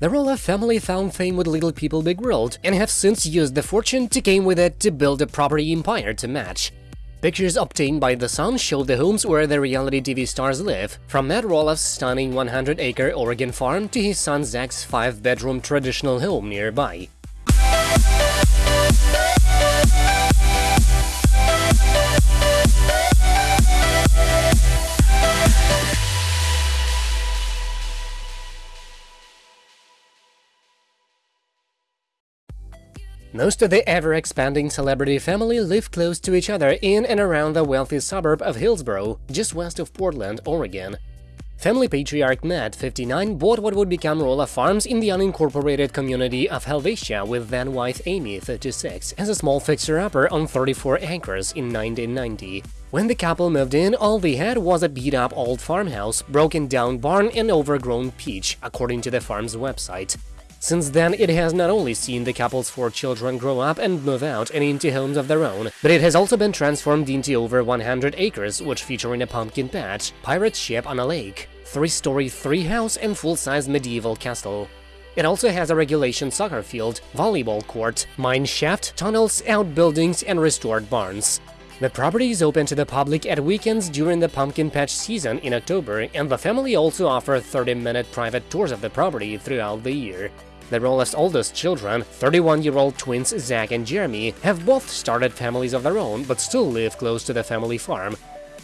The Roloff family found fame with Little People Big World and have since used the fortune to came with it to build a property empire to match. Pictures obtained by The Sun show the homes where the reality TV stars live, from Matt Roloff's stunning 100-acre Oregon farm to his son Zach's 5-bedroom traditional home nearby. Most of the ever-expanding celebrity family live close to each other in and around the wealthy suburb of Hillsboro, just west of Portland, Oregon. Family patriarch Matt, 59, bought what would become Roloff Farms in the unincorporated community of Helvetia with then wife Amy, 36, as a small fixer-upper on 34 acres in 1990. When the couple moved in, all they had was a beat-up old farmhouse, broken-down barn and overgrown peach, according to the farm's website. Since then, it has not only seen the couple's four children grow up and move out and into homes of their own, but it has also been transformed into over 100 acres, which featuring a pumpkin patch, pirate ship on a lake, three-story three-house and full-size medieval castle. It also has a regulation soccer field, volleyball court, mine shaft, tunnels, outbuildings, and restored barns. The property is open to the public at weekends during the pumpkin patch season in October, and the family also offers 30-minute private tours of the property throughout the year. The Roloff's oldest children, 31-year-old twins Zach and Jeremy, have both started families of their own but still live close to the family farm.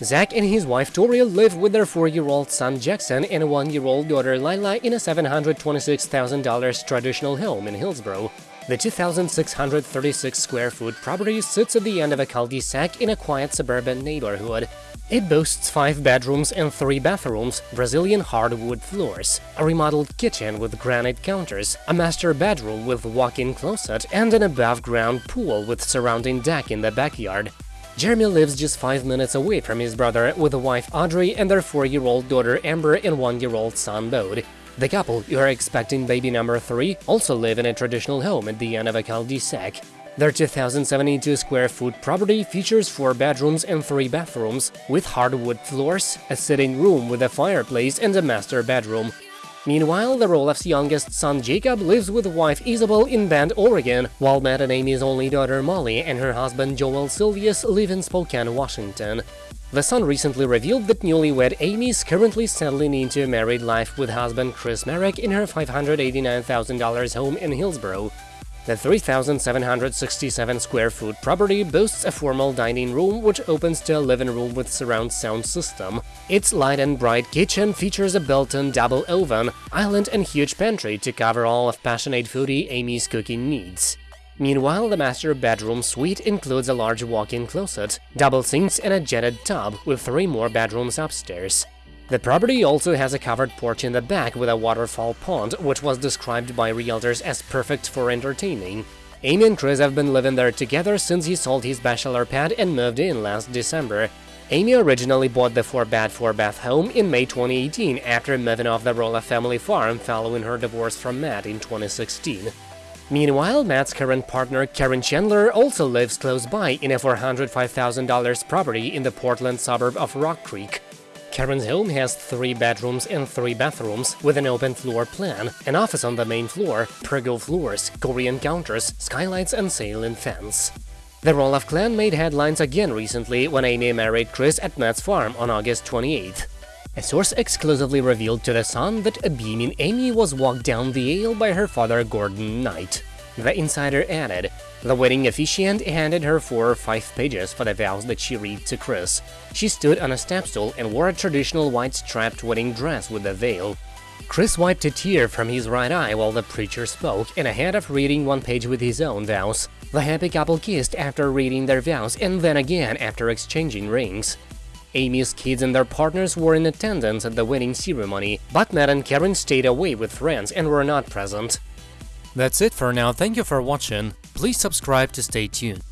Zach and his wife Tori live with their 4-year-old son Jackson and 1-year-old daughter Lila in a $726,000 traditional home in Hillsboro. The 2,636 square foot property sits at the end of a cul-de-sac in a quiet suburban neighborhood. It boasts five bedrooms and three bathrooms, Brazilian hardwood floors, a remodeled kitchen with granite counters, a master bedroom with walk-in closet, and an above-ground pool with surrounding deck in the backyard. Jeremy lives just five minutes away from his brother with wife Audrey and their four-year-old daughter Amber and one-year-old son Bode. The couple, who are expecting baby number three, also live in a traditional home at the end of a cul-de-sac. Their 2,072 square foot property features four bedrooms and three bathrooms, with hardwood floors, a sitting room with a fireplace and a master bedroom. Meanwhile, the Roloff's youngest son Jacob lives with wife Isabel in Bend, Oregon, while Matt and Amy's only daughter Molly and her husband Joel Silvius live in Spokane, Washington. The Sun recently revealed that newlywed Amy is currently settling into a married life with husband Chris Marek in her $589,000 home in Hillsboro. The 3,767 square foot property boasts a formal dining room which opens to a living room with surround sound system. Its light and bright kitchen features a built-in double oven, island and huge pantry to cover all of passionate foodie Amy's cooking needs. Meanwhile, the master bedroom suite includes a large walk-in closet, double sinks and a jetted tub with three more bedrooms upstairs. The property also has a covered porch in the back with a waterfall pond, which was described by realtors as perfect for entertaining. Amy and Chris have been living there together since he sold his bachelor pad and moved in last December. Amy originally bought the 4-bed 4-bath home in May 2018 after moving off the Roloff family farm following her divorce from Matt in 2016. Meanwhile, Matt's current partner Caryn Chandler also lives close by in a $405,000 property in the Portland suburb of Rock Creek. Caryn's home has three bedrooms and three bathrooms, with an open floor plan, an office on the main floor, pergo floors, Corian counters, skylights and ceiling fence. The Roloff clan made headlines again recently when Amy married Chris at Matt's farm on August 28th. A source exclusively revealed to The Sun that a beaming Amy was walked down the aisle by her father Gordon Knight. The insider added, the wedding officiant handed her four or five pages for the vows that she read to Chris. She stood on a stepstool and wore a traditional white strapped wedding dress with a veil. Chris wiped a tear from his right eye while the preacher spoke, and ahead of reading one page with his own vows. The happy couple kissed after reading their vows and then again after exchanging rings. Amy's kids and their partners were in attendance at the wedding ceremony, but Matt and Caryn stayed away with friends and were not present. That's it for now, thank you for watching, please subscribe to stay tuned.